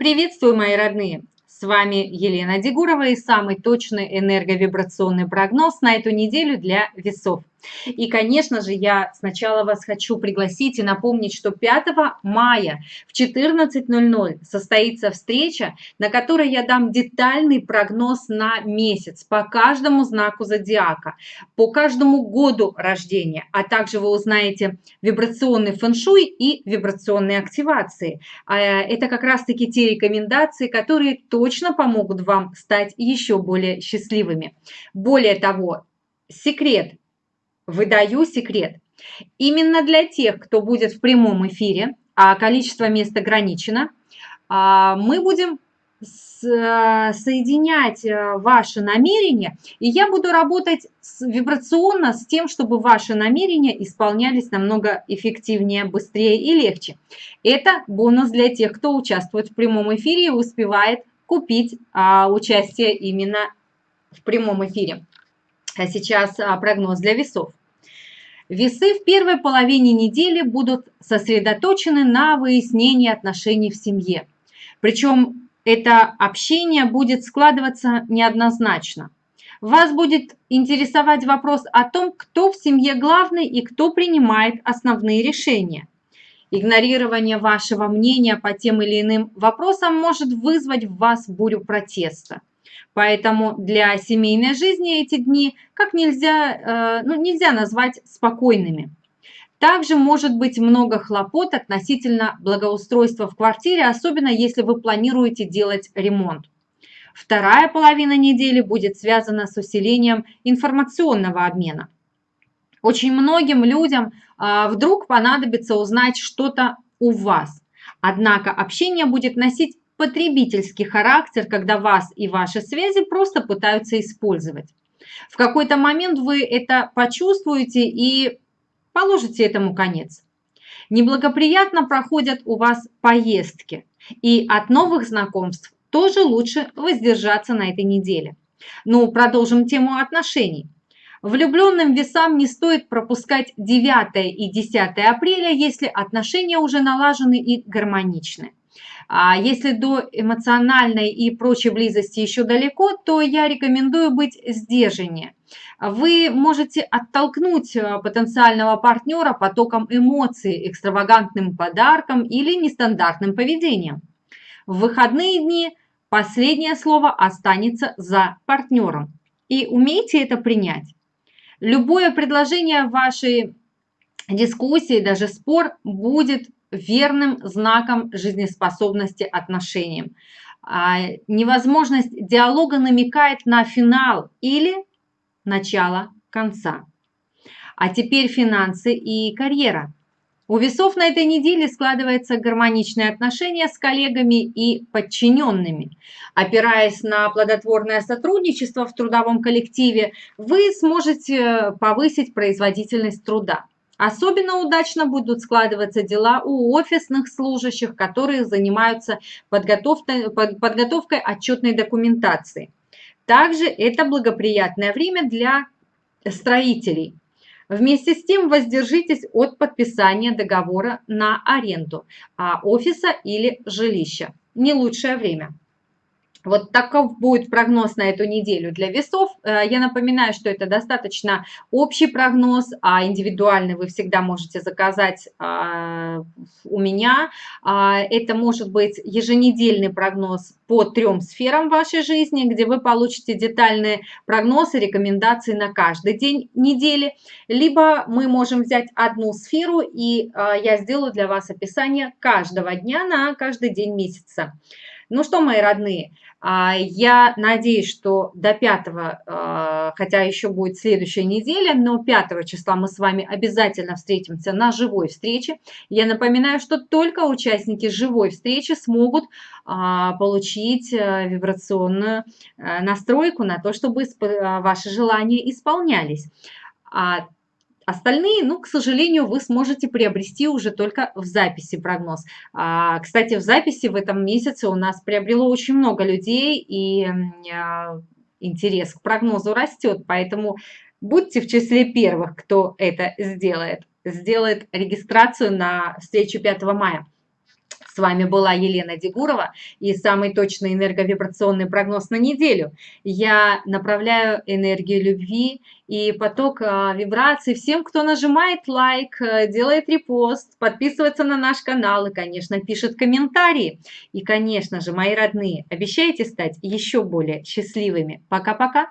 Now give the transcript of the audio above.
Приветствую, мои родные! С вами Елена Дегурова и самый точный энерговибрационный прогноз на эту неделю для весов. И, конечно же, я сначала вас хочу пригласить и напомнить, что 5 мая в 14.00 состоится встреча, на которой я дам детальный прогноз на месяц по каждому знаку зодиака, по каждому году рождения, а также вы узнаете вибрационный фэншуй и вибрационные активации. А, это как раз-таки те рекомендации, которые точно помогут вам стать еще более счастливыми. Более того, секрет выдаю секрет. Именно для тех, кто будет в прямом эфире, а количество мест ограничено, а, мы будем соединять э, ваши намерения, и я буду работать вибрационно с тем, чтобы ваши намерения исполнялись намного эффективнее, быстрее и легче. Это бонус для тех, кто участвует в прямом эфире и успевает купить а, участие именно в прямом эфире. А сейчас а, прогноз для весов. Весы в первой половине недели будут сосредоточены на выяснении отношений в семье. Причем это общение будет складываться неоднозначно. Вас будет интересовать вопрос о том, кто в семье главный и кто принимает основные решения. Игнорирование вашего мнения по тем или иным вопросам может вызвать в вас бурю протеста. Поэтому для семейной жизни эти дни как нельзя, э, ну, нельзя назвать спокойными. Также может быть много хлопот относительно благоустройства в квартире, особенно если вы планируете делать ремонт. Вторая половина недели будет связана с усилением информационного обмена. Очень многим людям а, вдруг понадобится узнать что-то у вас. Однако общение будет носить потребительский характер, когда вас и ваши связи просто пытаются использовать. В какой-то момент вы это почувствуете и положите этому конец. Неблагоприятно проходят у вас поездки, и от новых знакомств тоже лучше воздержаться на этой неделе. Ну, продолжим тему отношений. Влюбленным весам не стоит пропускать 9 и 10 апреля, если отношения уже налажены и гармоничны. А если до эмоциональной и прочей близости еще далеко, то я рекомендую быть сдержаннее. Вы можете оттолкнуть э, потенциального партнера потоком эмоций, экстравагантным подарком или нестандартным поведением. В выходные дни последнее слово останется за партнером. И умейте это принять. Любое предложение вашей дискуссии, даже спор, будет верным знаком жизнеспособности отношениям. А, невозможность диалога намекает на финал или начало конца. А теперь финансы и карьера. У весов на этой неделе складывается гармоничное отношение с коллегами и подчиненными. Опираясь на плодотворное сотрудничество в трудовом коллективе, вы сможете повысить производительность труда. Особенно удачно будут складываться дела у офисных служащих, которые занимаются подготовкой, подготовкой отчетной документации. Также это благоприятное время для строителей. Вместе с тем воздержитесь от подписания договора на аренду а офиса или жилища. Не лучшее время. Вот таков будет прогноз на эту неделю для весов. Э, я напоминаю, что это достаточно общий прогноз, а индивидуальный вы всегда можете заказать а, у меня. А, это может быть еженедельный прогноз по трем сферам вашей жизни, где вы получите детальные прогнозы, рекомендации на каждый день недели. Либо мы можем взять одну сферу, и а, я сделаю для вас описание каждого дня на каждый день месяца. Ну что, мои родные, а, я надеюсь, что до 5, а, хотя еще будет следующая неделя, но 5 числа мы с вами обязательно встретимся на живой встрече. Я напоминаю, что только участники живой встречи смогут а, получить э, вибрационную э, настройку на то, чтобы ваши желания исполнялись. Остальные, ну, к сожалению, вы сможете приобрести уже только в записи прогноз. А, кстати, в записи в этом месяце у нас приобрело очень много людей, и а, интерес к прогнозу растет, поэтому будьте в числе первых, кто это сделает. Сделает регистрацию на встречу 5 мая. Вами была Елена Дегурова и самый точный энерговибрационный прогноз на неделю. Я направляю энергию любви и поток а, вибраций всем, кто нажимает лайк, э, делает репост, подписывается на наш канал и, конечно, пишет комментарии. И, конечно же, мои родные, обещайте стать еще более счастливыми. Пока-пока!